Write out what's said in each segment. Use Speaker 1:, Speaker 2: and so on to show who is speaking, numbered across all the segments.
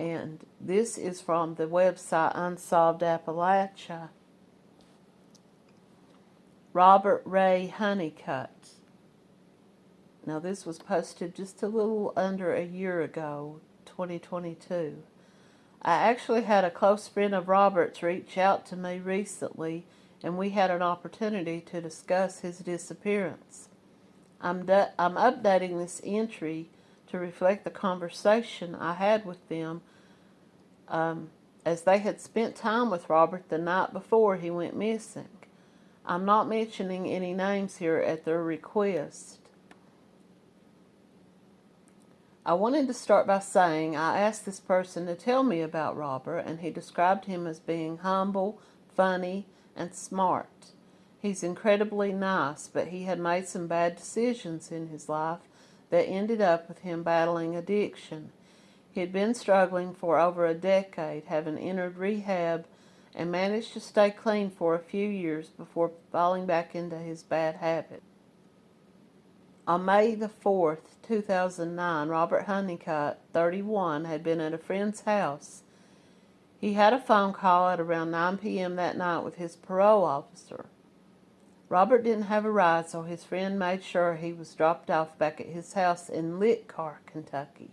Speaker 1: And this is from the website Unsolved Appalachia. Robert Ray Honeycutt. Now, this was posted just a little under a year ago, 2022. I actually had a close friend of Robert's reach out to me recently, and we had an opportunity to discuss his disappearance. I'm, I'm updating this entry to reflect the conversation I had with them um, as they had spent time with Robert the night before he went missing. I'm not mentioning any names here at their request. I wanted to start by saying I asked this person to tell me about Robert, and he described him as being humble, funny, and smart. He's incredibly nice, but he had made some bad decisions in his life that ended up with him battling addiction. He had been struggling for over a decade, having entered rehab and managed to stay clean for a few years before falling back into his bad habit. On May the 4th, 2009, Robert Honeycutt, 31, had been at a friend's house. He had a phone call at around 9 p.m. that night with his parole officer. Robert didn't have a ride, so his friend made sure he was dropped off back at his house in Littcarr, Kentucky,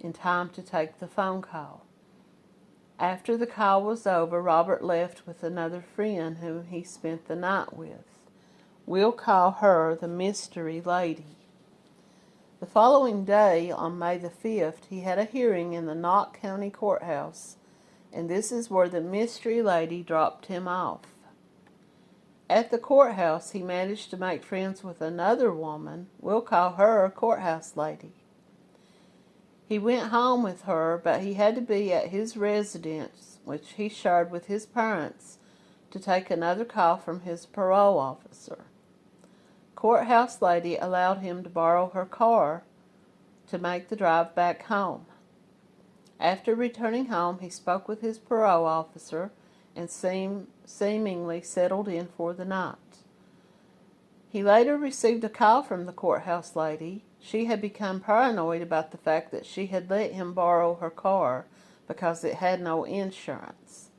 Speaker 1: in time to take the phone call. After the call was over, Robert left with another friend whom he spent the night with. We'll call her the Mystery Lady. The following day, on May the 5th, he had a hearing in the Knott County Courthouse, and this is where the Mystery Lady dropped him off. At the courthouse, he managed to make friends with another woman. We'll call her courthouse lady. He went home with her, but he had to be at his residence, which he shared with his parents, to take another call from his parole officer. Courthouse lady allowed him to borrow her car to make the drive back home. After returning home, he spoke with his parole officer and seem, seemingly settled in for the night. He later received a call from the courthouse lady. She had become paranoid about the fact that she had let him borrow her car because it had no insurance.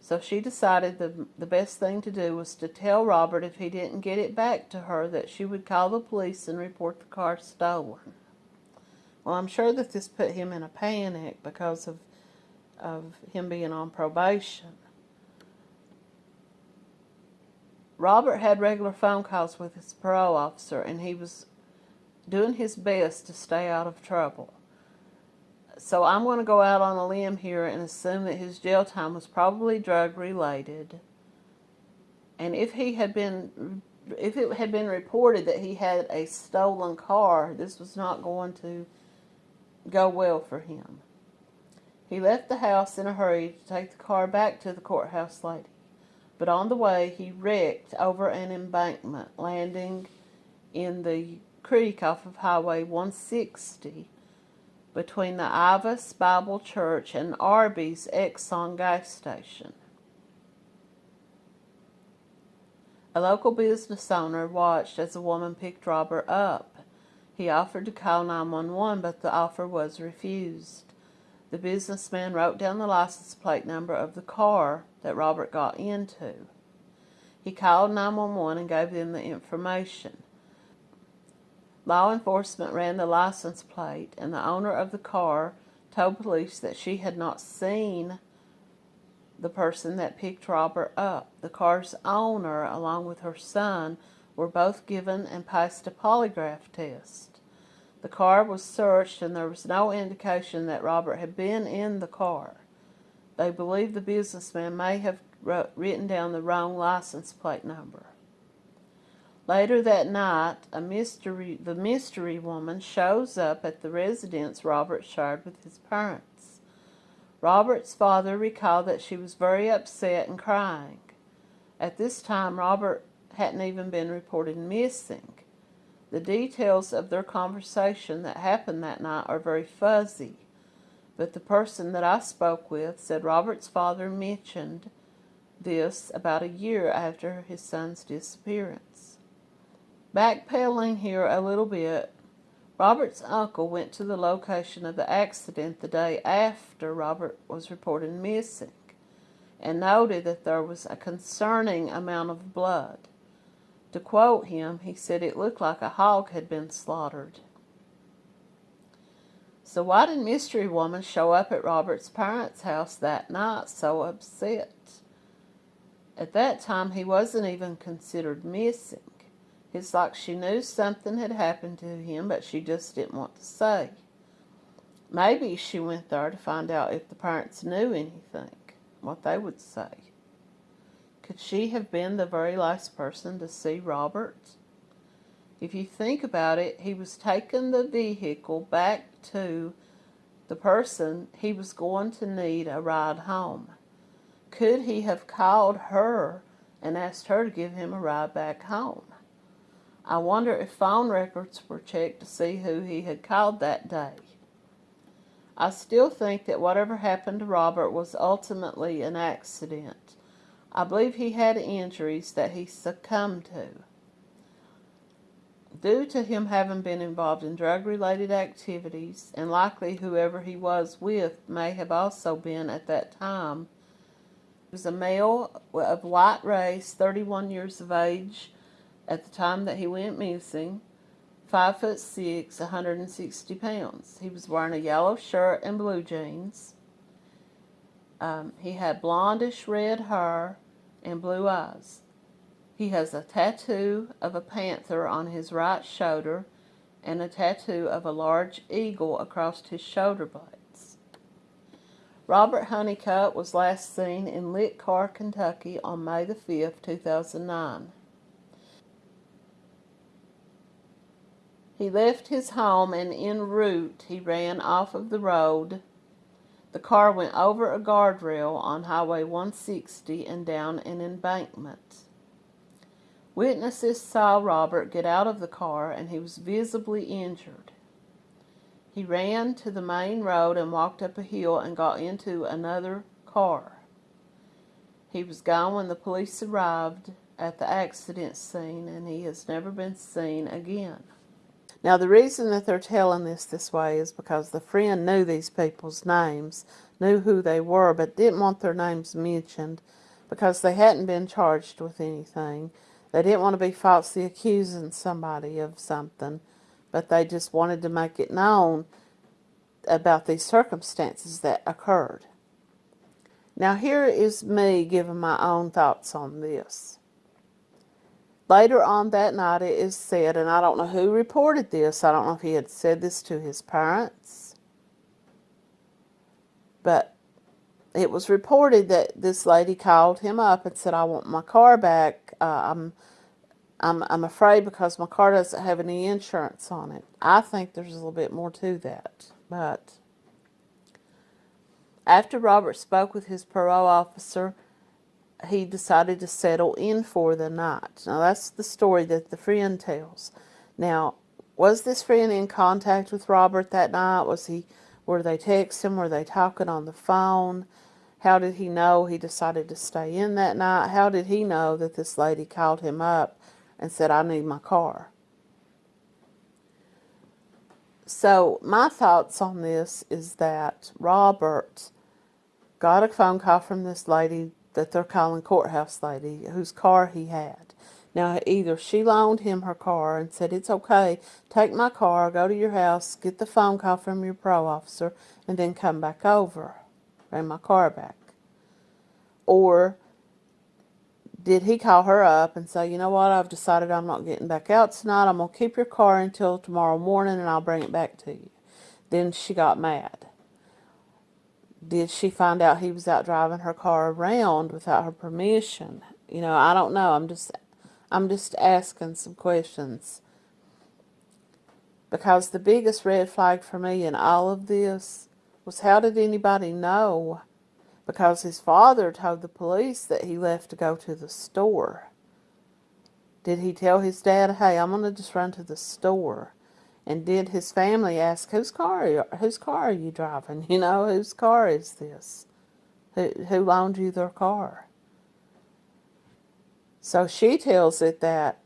Speaker 1: So she decided the, the best thing to do was to tell Robert if he didn't get it back to her that she would call the police and report the car stolen. Well, I'm sure that this put him in a panic because of of him being on probation. Robert had regular phone calls with his parole officer, and he was doing his best to stay out of trouble. So I'm going to go out on a limb here and assume that his jail time was probably drug related. And if he had been if it had been reported that he had a stolen car, this was not going to go well for him. He left the house in a hurry to take the car back to the courthouse lady, but on the way he wrecked over an embankment, landing in the creek off of Highway 160 between the Ivas Bible Church and Arby's Exxon gas station. A local business owner watched as a woman picked Robert up. He offered to call 911, but the offer was refused. The businessman wrote down the license plate number of the car that Robert got into. He called 911 and gave them the information. Law enforcement ran the license plate, and the owner of the car told police that she had not seen the person that picked Robert up. The car's owner, along with her son, were both given and passed a polygraph test. The car was searched and there was no indication that Robert had been in the car. They believe the businessman may have written down the wrong license plate number. Later that night, a mystery, the mystery woman shows up at the residence Robert shared with his parents. Robert's father recalled that she was very upset and crying. At this time, Robert hadn't even been reported missing. The details of their conversation that happened that night are very fuzzy, but the person that I spoke with said Robert's father mentioned this about a year after his son's disappearance. Backpedaling here a little bit, Robert's uncle went to the location of the accident the day after Robert was reported missing and noted that there was a concerning amount of blood. To quote him, he said it looked like a hog had been slaughtered. So why did Mystery Woman show up at Robert's parents' house that night so upset? At that time, he wasn't even considered missing. It's like she knew something had happened to him, but she just didn't want to say. Maybe she went there to find out if the parents knew anything, what they would say. Could she have been the very last person to see Robert? If you think about it, he was taking the vehicle back to the person he was going to need a ride home. Could he have called her and asked her to give him a ride back home? I wonder if phone records were checked to see who he had called that day. I still think that whatever happened to Robert was ultimately an accident. I believe he had injuries that he succumbed to. Due to him having been involved in drug related activities, and likely whoever he was with may have also been at that time, he was a male of white race, 31 years of age, at the time that he went missing, five foot six, 160 pounds. He was wearing a yellow shirt and blue jeans. Um, he had blondish red hair and blue eyes. He has a tattoo of a panther on his right shoulder and a tattoo of a large eagle across his shoulder blades. Robert Honeycutt was last seen in Littcarr, Kentucky on May the 5th, 2009. He left his home and en route he ran off of the road. The car went over a guardrail on Highway 160 and down an embankment. Witnesses saw Robert get out of the car and he was visibly injured. He ran to the main road and walked up a hill and got into another car. He was gone when the police arrived at the accident scene and he has never been seen again. Now, the reason that they're telling this this way is because the friend knew these people's names, knew who they were, but didn't want their names mentioned because they hadn't been charged with anything. They didn't want to be falsely accusing somebody of something, but they just wanted to make it known about these circumstances that occurred. Now, here is me giving my own thoughts on this. Later on that night, it is said, and I don't know who reported this, I don't know if he had said this to his parents, but it was reported that this lady called him up and said, I want my car back. Uh, I'm, I'm, I'm afraid because my car doesn't have any insurance on it. I think there's a little bit more to that, but after Robert spoke with his parole officer, he decided to settle in for the night. Now, that's the story that the friend tells. Now, was this friend in contact with Robert that night? Was he, were they texting? Were they talking on the phone? How did he know he decided to stay in that night? How did he know that this lady called him up and said, I need my car? So, my thoughts on this is that Robert got a phone call from this lady that they're courthouse lady whose car he had. Now, either she loaned him her car and said, it's okay, take my car, go to your house, get the phone call from your pro officer, and then come back over, bring my car back. Or did he call her up and say, you know what, I've decided I'm not getting back out tonight, I'm going to keep your car until tomorrow morning and I'll bring it back to you. Then she got mad did she find out he was out driving her car around without her permission? You know, I don't know. I'm just I'm just asking some questions. Because the biggest red flag for me in all of this was how did anybody know? Because his father told the police that he left to go to the store. Did he tell his dad, hey, I'm going to just run to the store? And did his family ask, whose car, are you, whose car are you driving? You know, whose car is this? Who, who loaned you their car? So she tells it that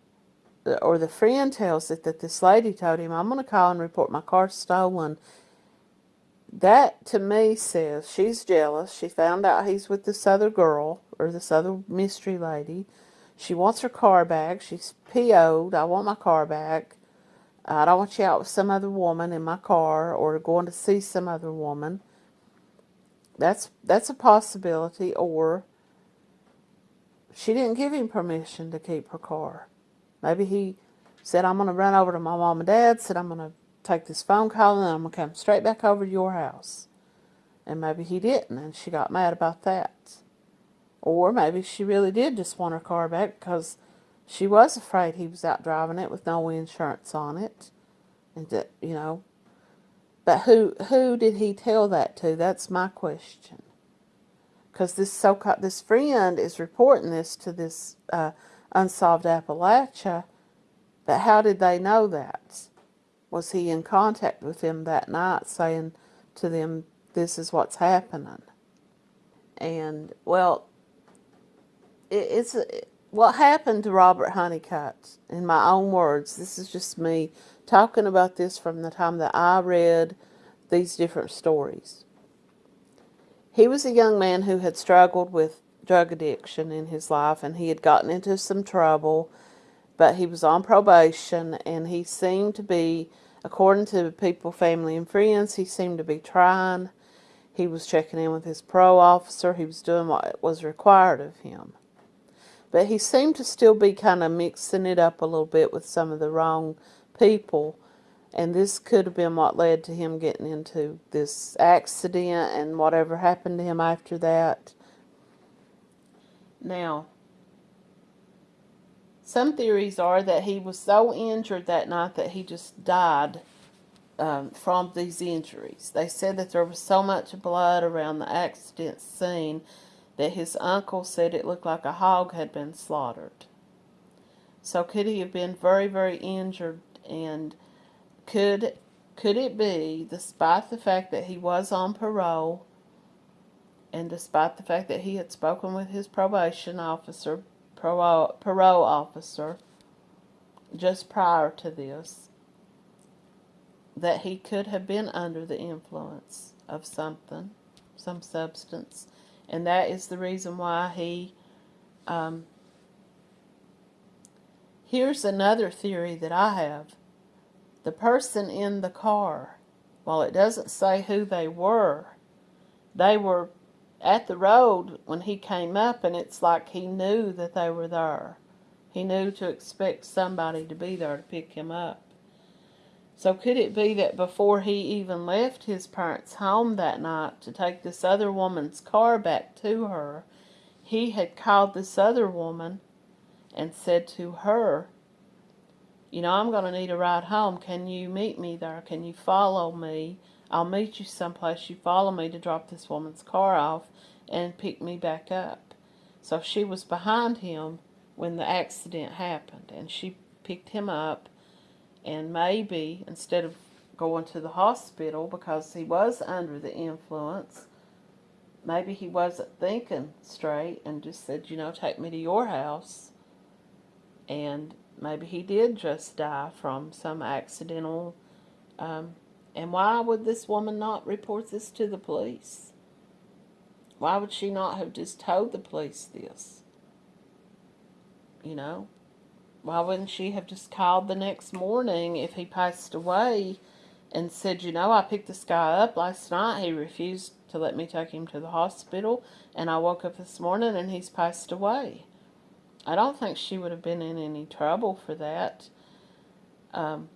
Speaker 1: or the friend tells it that this lady told him, I'm going to call and report my car stolen. That to me says she's jealous. She found out he's with this other girl or this other mystery lady. She wants her car back. She's PO'd. I want my car back. I don't want you out with some other woman in my car or going to see some other woman. That's that's a possibility. Or she didn't give him permission to keep her car. Maybe he said, I'm going to run over to my mom and dad, said, I'm going to take this phone call and I'm going to come straight back over to your house. And maybe he didn't, and she got mad about that. Or maybe she really did just want her car back because she was afraid he was out driving it with no insurance on it. And, that, you know, but who who did he tell that to? That's my question. Because this so this friend is reporting this to this uh, unsolved Appalachia, but how did they know that? Was he in contact with them that night, saying to them, "This is what's happening"? And well, it, it's what happened to Robert Honeycutt. In my own words, this is just me talking about this from the time that I read these different stories. He was a young man who had struggled with drug addiction in his life and he had gotten into some trouble, but he was on probation and he seemed to be, according to people, family, and friends, he seemed to be trying. He was checking in with his parole officer. He was doing what was required of him. But he seemed to still be kind of mixing it up a little bit with some of the wrong people. And this could have been what led to him getting into this accident and whatever happened to him after that. Now, some theories are that he was so injured that night that he just died um, from these injuries. They said that there was so much blood around the accident scene that his uncle said it looked like a hog had been slaughtered. So could he have been very, very injured and could could it be, despite the fact that he was on parole, and despite the fact that he had spoken with his probation officer, parole, parole officer, just prior to this, that he could have been under the influence of something, some substance, and that is the reason why he um, here's another theory that I have the person in the car, while it doesn't say who they were, they were at the road when he came up, and it's like he knew that they were there. He knew to expect somebody to be there to pick him up. So could it be that before he even left his parents' home that night to take this other woman's car back to her, he had called this other woman and said to her, you know, I'm going to need a ride home. Can you meet me there? Can you follow me? I'll meet you someplace. You follow me to drop this woman's car off and pick me back up. So she was behind him when the accident happened, and she picked him up, and maybe instead of going to the hospital because he was under the influence, maybe he wasn't thinking straight and just said, you know, take me to your house. And Maybe he did just die from some accidental. Um, and why would this woman not report this to the police? Why would she not have just told the police this? You know? Why wouldn't she have just called the next morning if he passed away and said, you know, I picked this guy up last night. He refused to let me take him to the hospital. And I woke up this morning and he's passed away. I don't think she would have been in any trouble for that. Um,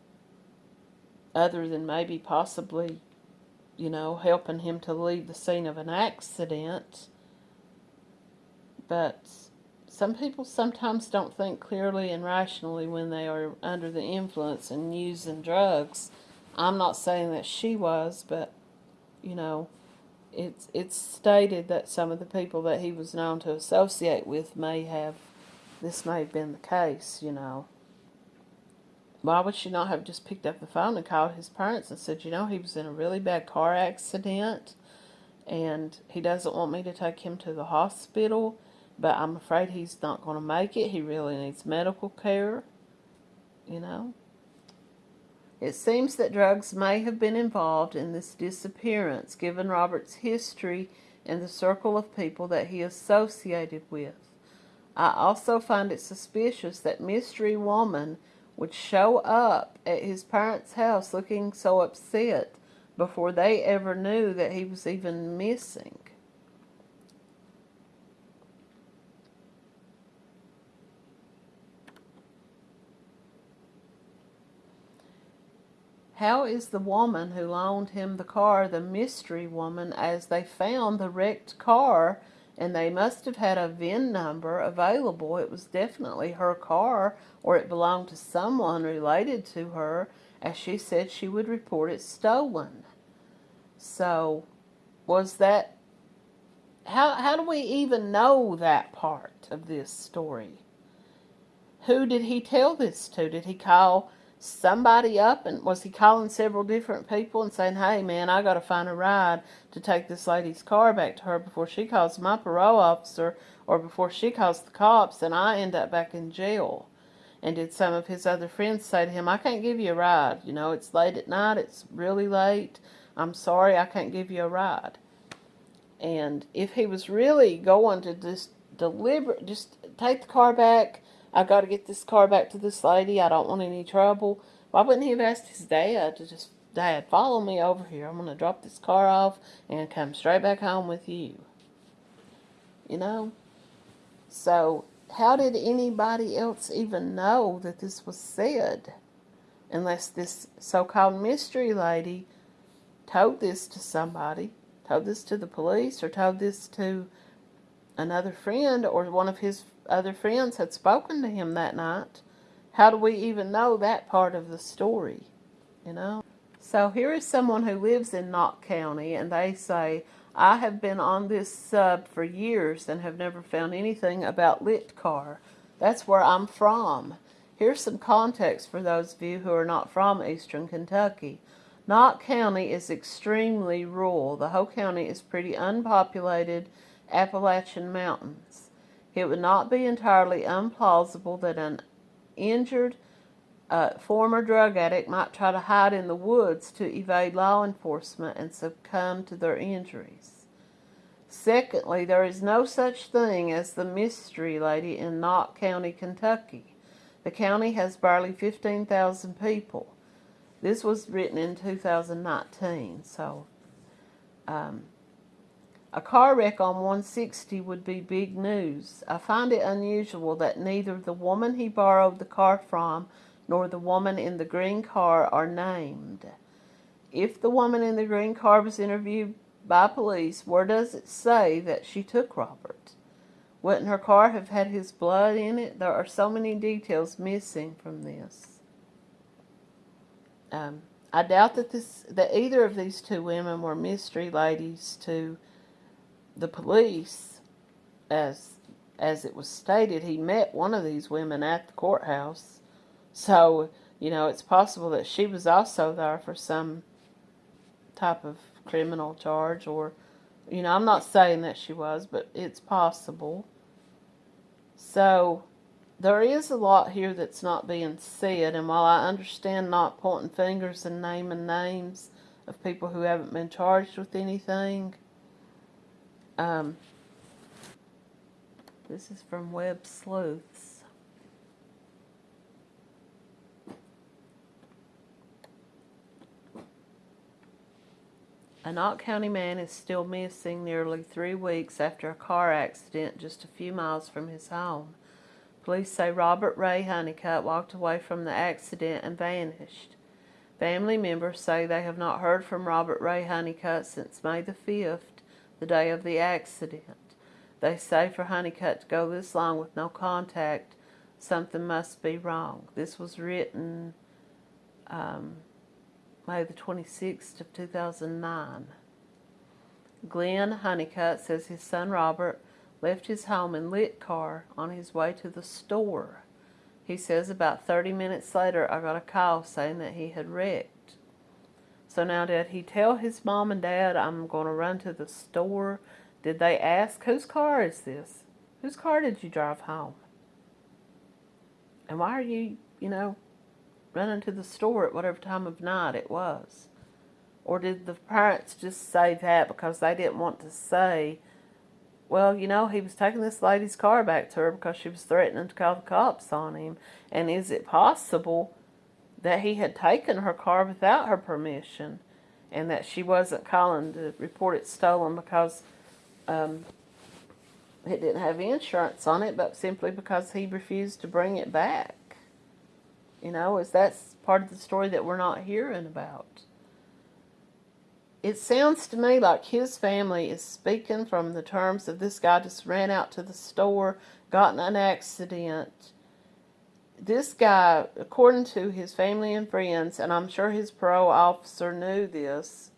Speaker 1: other than maybe possibly, you know, helping him to leave the scene of an accident. But some people sometimes don't think clearly and rationally when they are under the influence and using drugs. I'm not saying that she was, but, you know, it's, it's stated that some of the people that he was known to associate with may have this may have been the case, you know. Why would she not have just picked up the phone and called his parents and said, you know, he was in a really bad car accident and he doesn't want me to take him to the hospital, but I'm afraid he's not going to make it. He really needs medical care. you know? It seems that drugs may have been involved in this disappearance, given Robert's history and the circle of people that he associated with. I also find it suspicious that Mystery Woman would show up at his parents' house looking so upset before they ever knew that he was even missing. How is the woman who loaned him the car the mystery woman as they found the wrecked car and they must have had a VIN number available. It was definitely her car or it belonged to someone related to her as she said she would report it stolen. So was that how how do we even know that part of this story? Who did he tell this to? Did he call somebody up and was he calling several different people and saying, hey man, I got to find a ride to take this lady's car back to her before she calls my parole officer or before she calls the cops and I end up back in jail. And did some of his other friends say to him, I can't give you a ride. You know, it's late at night. It's really late. I'm sorry, I can't give you a ride. And if he was really going to just deliberate, just take the car back, I got to get this car back to this lady. I don't want any trouble. Why wouldn't he have asked his dad to just, Dad, follow me over here. I'm going to drop this car off and come straight back home with you. You know? So, how did anybody else even know that this was said? Unless this so-called mystery lady told this to somebody, told this to the police, or told this to another friend or one of his other friends had spoken to him that night. How do we even know that part of the story? You know? So here is someone who lives in Knott County and they say, I have been on this sub for years and have never found anything about Littcarr. That's where I'm from. Here's some context for those of you who are not from eastern Kentucky. Knott County is extremely rural. The whole county is pretty unpopulated Appalachian Mountains. It would not be entirely implausible that an injured uh, former drug addict might try to hide in the woods to evade law enforcement and succumb to their injuries. Secondly, there is no such thing as the mystery lady in Knott County, Kentucky. The county has barely 15,000 people. This was written in 2019, so um, a car wreck on 160 would be big news. I find it unusual that neither the woman he borrowed the car from nor the woman in the green car are named. If the woman in the green car was interviewed by police, where does it say that she took Robert? Wouldn't her car have had his blood in it? There are so many details missing from this. Um, I doubt that this that either of these two women were mystery ladies to the police, as as it was stated, he met one of these women at the courthouse. So, you know, it's possible that she was also there for some type of criminal charge or, you know, I'm not saying that she was, but it's possible. So, there is a lot here that's not being said, and while I understand not pointing fingers and naming names of people who haven't been charged with anything, um, this is from Web Sleuths. A Knott County man is still missing nearly three weeks after a car accident just a few miles from his home. Police say Robert Ray Honeycutt walked away from the accident and vanished. Family members say they have not heard from Robert Ray Honeycutt since May the 5th the day of the accident. They say for Honeycutt to go this long with no contact, something must be wrong. This was written um, May the 26th of 2009. Glenn Honeycutt says his son Robert left his home in Littcarr on his way to the store. He says about 30 minutes later I got a call saying that he had wrecked. So now did he tell his mom and dad, I'm going to run to the store? Did they ask, whose car is this? Whose car did you drive home? And why are you, you know, running to the store at whatever time of night it was? Or did the parents just say that because they didn't want to say, well, you know, he was taking this lady's car back to her because she was threatening to call the cops on him. And is it possible that he had taken her car without her permission and that she wasn't calling to report it stolen because um, it didn't have insurance on it, but simply because he refused to bring it back? You know, is that part of the story that we're not hearing about? it sounds to me like his family is speaking from the terms of this guy just ran out to the store, got in an accident. This guy, according to his family and friends, and I'm sure his parole officer knew this,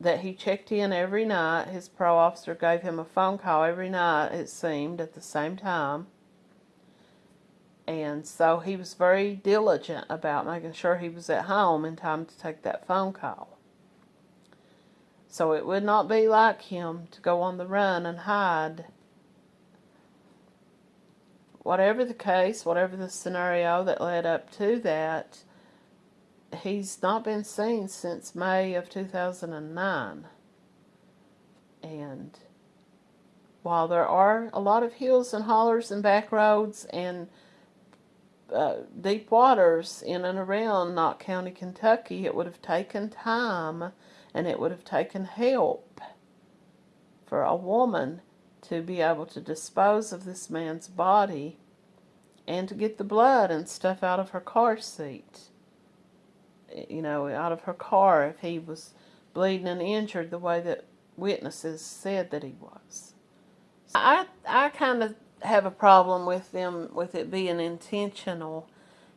Speaker 1: that he checked in every night. His parole officer gave him a phone call every night, it seemed, at the same time. And so he was very diligent about making sure he was at home in time to take that phone call. So it would not be like him to go on the run and hide. Whatever the case, whatever the scenario that led up to that, he's not been seen since May of 2009. And while there are a lot of hills and hollers and back roads and uh, deep waters in and around Knott County, Kentucky, it would have taken time and it would have taken help for a woman to be able to dispose of this man's body and to get the blood and stuff out of her car seat. Eh, you know, out of her car if he was bleeding and injured the way that witnesses said that he was. I I kind of have a problem with them with it being intentional.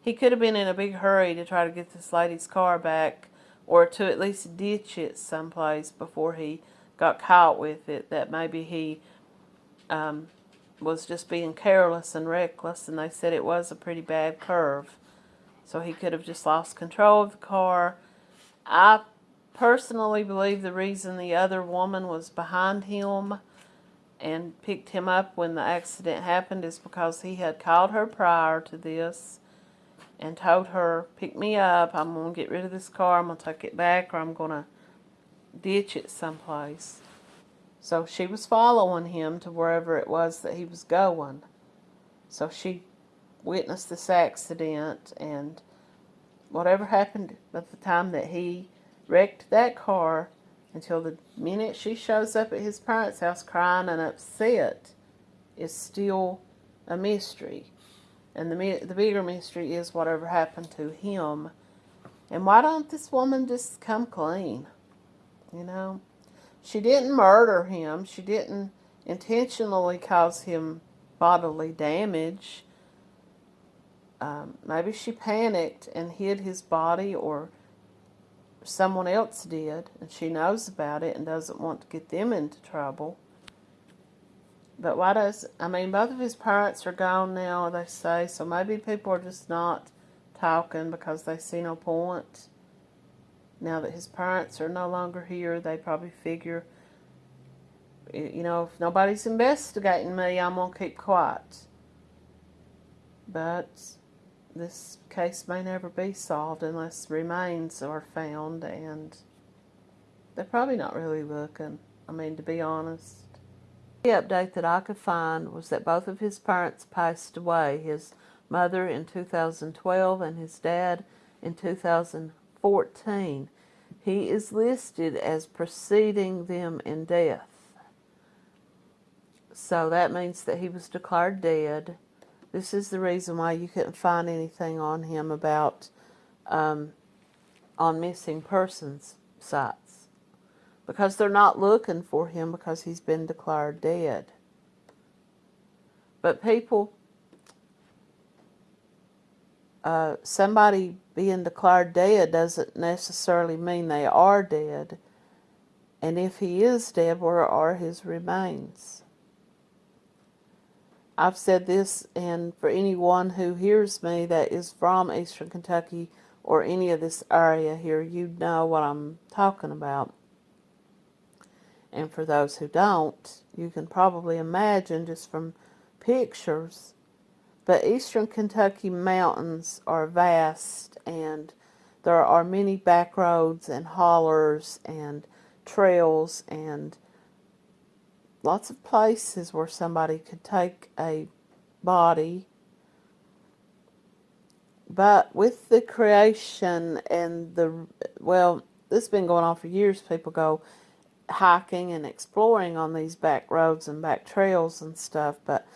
Speaker 1: He could have been in a big hurry to try to get this lady's car back or to at least ditch it someplace before he got caught with it, that maybe he um, was just being careless and reckless, and they said it was a pretty bad curve. So he could have just lost control of the car. I personally believe the reason the other woman was behind him and picked him up when the accident happened is because he had called her prior to this and told her, pick me up, I'm going to get rid of this car, I'm going to take it back, or I'm going to ditch it someplace. So she was following him to wherever it was that he was going. So she witnessed this accident, and whatever happened at the time that he wrecked that car, until the minute she shows up at his parents' house crying and upset, is still a mystery. And the, the bigger mystery is whatever happened to him. And why don't this woman just come clean? You know? She didn't murder him. She didn't intentionally cause him bodily damage. Um, maybe she panicked and hid his body or someone else did and she knows about it and doesn't want to get them into trouble. But why does, I mean, both of his parents are gone now, they say, so maybe people are just not talking because they see no point. Now that his parents are no longer here, they probably figure, you know, if nobody's investigating me, I'm going to keep quiet. But this case may never be solved unless remains are found, and they're probably not really looking. I mean, to be honest. The update that I could find was that both of his parents passed away, his mother in 2012 and his dad in 2014. He is listed as preceding them in death. So that means that he was declared dead. This is the reason why you couldn't find anything on him about um, on missing persons sites because they're not looking for him because he's been declared dead. But people, uh, somebody being declared dead doesn't necessarily mean they are dead. And if he is dead, where are his remains? I've said this, and for anyone who hears me that is from Eastern Kentucky or any of this area here, you know what I'm talking about. And for those who don't, you can probably imagine just from pictures But eastern Kentucky mountains are vast and there are many back roads and hollers and trails and lots of places where somebody could take a body. But with the creation and the, well, this has been going on for years. People go hiking and exploring on these back roads and back trails and stuff. But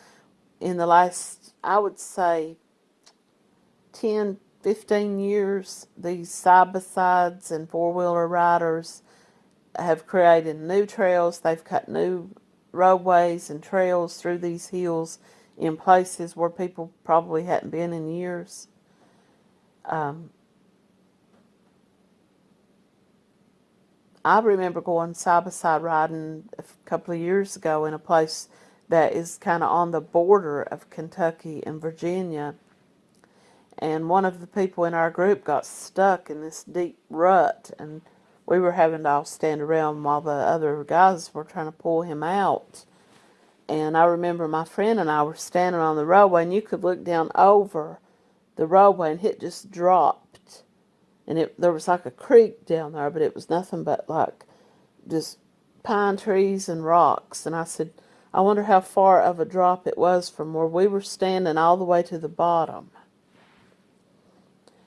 Speaker 1: in the last, I would say, 10, 15 years, these side-by-sides and four-wheeler riders have created new trails. They've cut new roadways and trails through these hills in places where people probably hadn't been in years. Um, I remember going side by side riding a couple of years ago in a place that is kind of on the border of Kentucky and Virginia. And one of the people in our group got stuck in this deep rut, and we were having to all stand around while the other guys were trying to pull him out. And I remember my friend and I were standing on the roadway, and you could look down over the roadway, and it just dropped. And it there was like a creek down there, but it was nothing but like just pine trees and rocks. And I said, I wonder how far of a drop it was from where we were standing all the way to the bottom.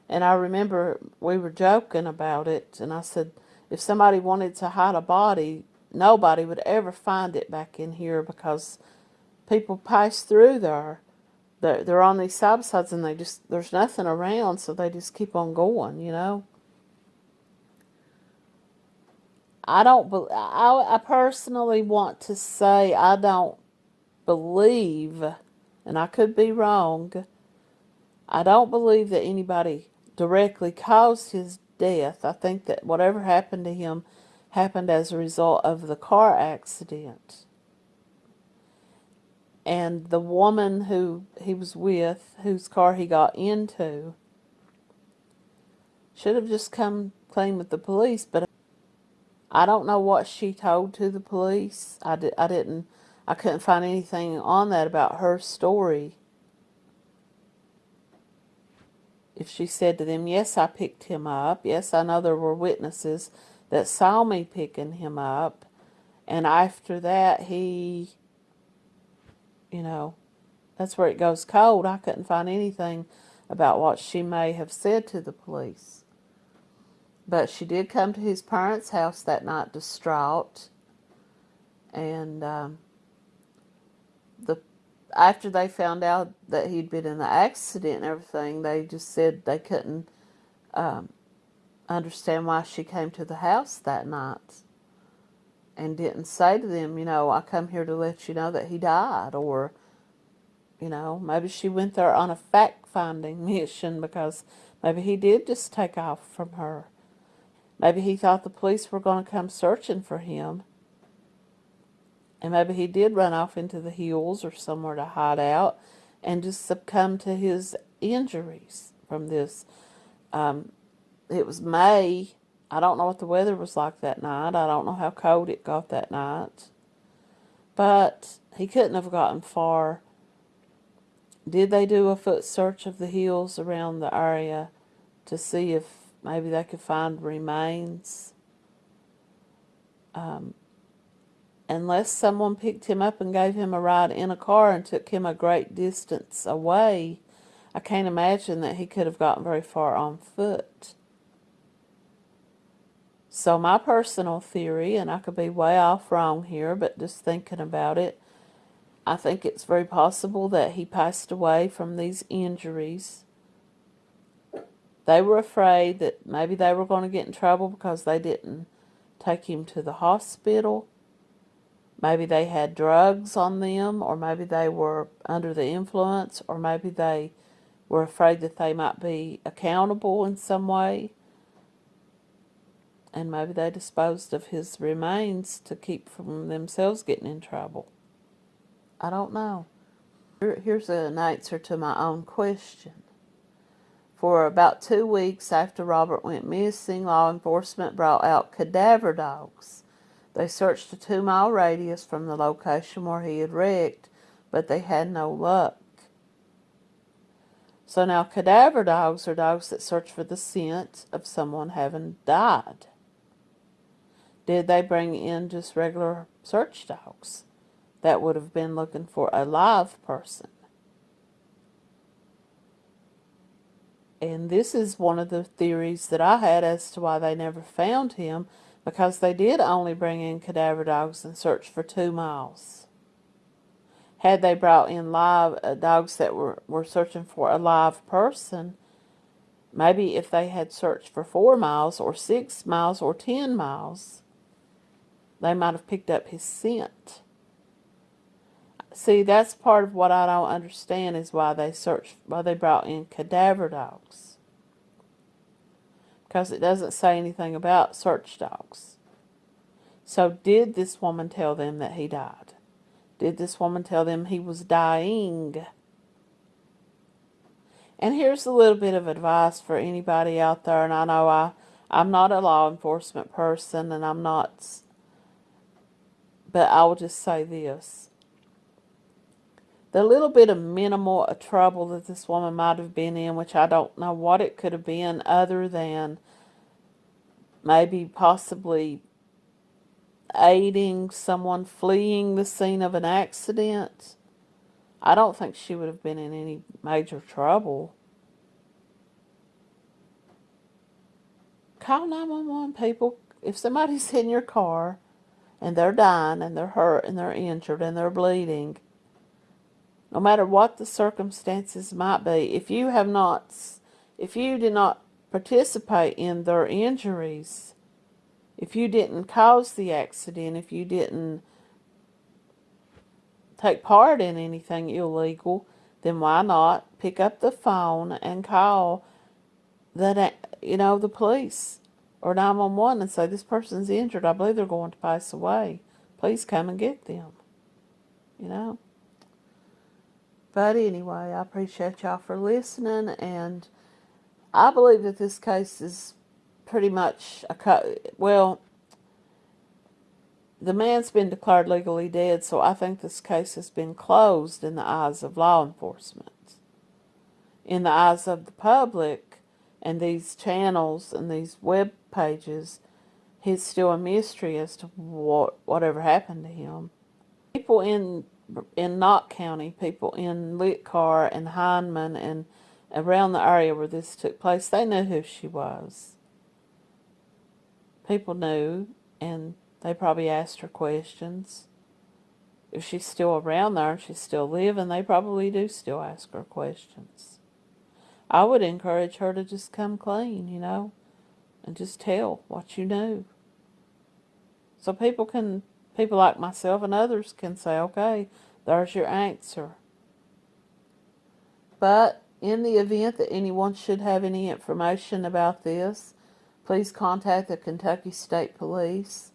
Speaker 1: And I remember we were joking about it, and I said, if somebody wanted to hide a body, nobody would ever find it back in here because people pass through there. They're, they're on these side sides and they just, there's nothing around, so they just keep on going, you know. I don't, I, I personally want to say I don't believe, and I could be wrong, I don't believe that anybody directly caused his death. I think that whatever happened to him happened as a result of the car accident. And the woman who he was with, whose car he got into, should have just come clean with the police. But I don't know what she told to the police. I, di I didn't, I couldn't find anything on that about her story. if she said to them, Yes, I picked him up. Yes, I know there were witnesses that saw me picking him up. And after that, he, you know, that's where it goes cold. I couldn't find anything about what she may have said to the police. But she did come to his parents' house that night distraught. And um, the after they found out that he'd been in the accident and everything, they just said they couldn't um, understand why she came to the house that night and didn't say to them, you know, I come here to let you know that he died or, you know, maybe she went there on a fact-finding mission because maybe he did just take off from her. Maybe he thought the police were going to come searching for him and maybe he did run off into the hills or somewhere to hide out and just succumb to his injuries from this. Um, it was May. I don't know what the weather was like that night. I don't know how cold it got that night. But he couldn't have gotten far. Did they do a foot search of the hills around the area to see if maybe they could find remains? Um, unless someone picked him up and gave him a ride in a car and took him a great distance away, I can't imagine that he could have gotten very far on foot. So my personal theory, and I could be way off wrong here, but just thinking about it, I think it's very possible that he passed away from these injuries. They were afraid that maybe they were going to get in trouble because they didn't take him to the hospital Maybe they had drugs on them, or maybe they were under the influence, or maybe they were afraid that they might be accountable in some way. And maybe they disposed of his remains to keep from themselves getting in trouble. I don't know. Here's an answer to my own question. For about two weeks after Robert went missing, law enforcement brought out cadaver dogs they searched a two-mile radius from the location where he had wrecked, but they had no luck. So now cadaver dogs are dogs that search for the scent of someone having died. Did they bring in just regular search dogs that would have been looking for a live person? And this is one of the theories that I had as to why they never found him because they did only bring in cadaver dogs and search for two miles. Had they brought in live uh, dogs that were, were searching for a live person, maybe if they had searched for four miles or six miles or ten miles, they might have picked up his scent. See, that's part of what I don't understand is why they searched, why they brought in cadaver dogs. Because it doesn't say anything about search dogs. So did this woman tell them that he died? Did this woman tell them he was dying? And here's a little bit of advice for anybody out there, and I know I, I'm not a law enforcement person, and I'm not, but I will just say this the little bit of minimal uh, trouble that this woman might have been in, which I don't know what it could have been other than maybe possibly aiding someone fleeing the scene of an accident. I don't think she would have been in any major trouble. Call 911 people. If somebody's in your car and they're dying and they're hurt and they're injured and they're bleeding, no matter what the circumstances might be, if you have not, if you did not participate in their injuries, if you didn't cause the accident, if you didn't take part in anything illegal, then why not pick up the phone and call that you know the police or 911 and say this person's injured. I believe they're going to pass away. Please come and get them. You know. But anyway, I appreciate y'all for listening, and I believe that this case is pretty much a well. The man's been declared legally dead, so I think this case has been closed in the eyes of law enforcement. In the eyes of the public and these channels and these web pages, he's still a mystery as to what whatever happened to him. People in in Knott County, people in Littcarr and Hindman and around the area where this took place, they knew who she was. People knew, and they probably asked her questions. If she's still around there and she's still living, they probably do still ask her questions. I would encourage her to just come clean, you know, and just tell what you knew. So people can people like myself and others can say, okay, there's your answer. But in the event that anyone should have any information about this, please contact the Kentucky State Police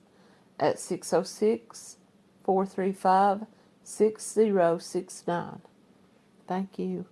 Speaker 1: at 606 435 6069. Thank you.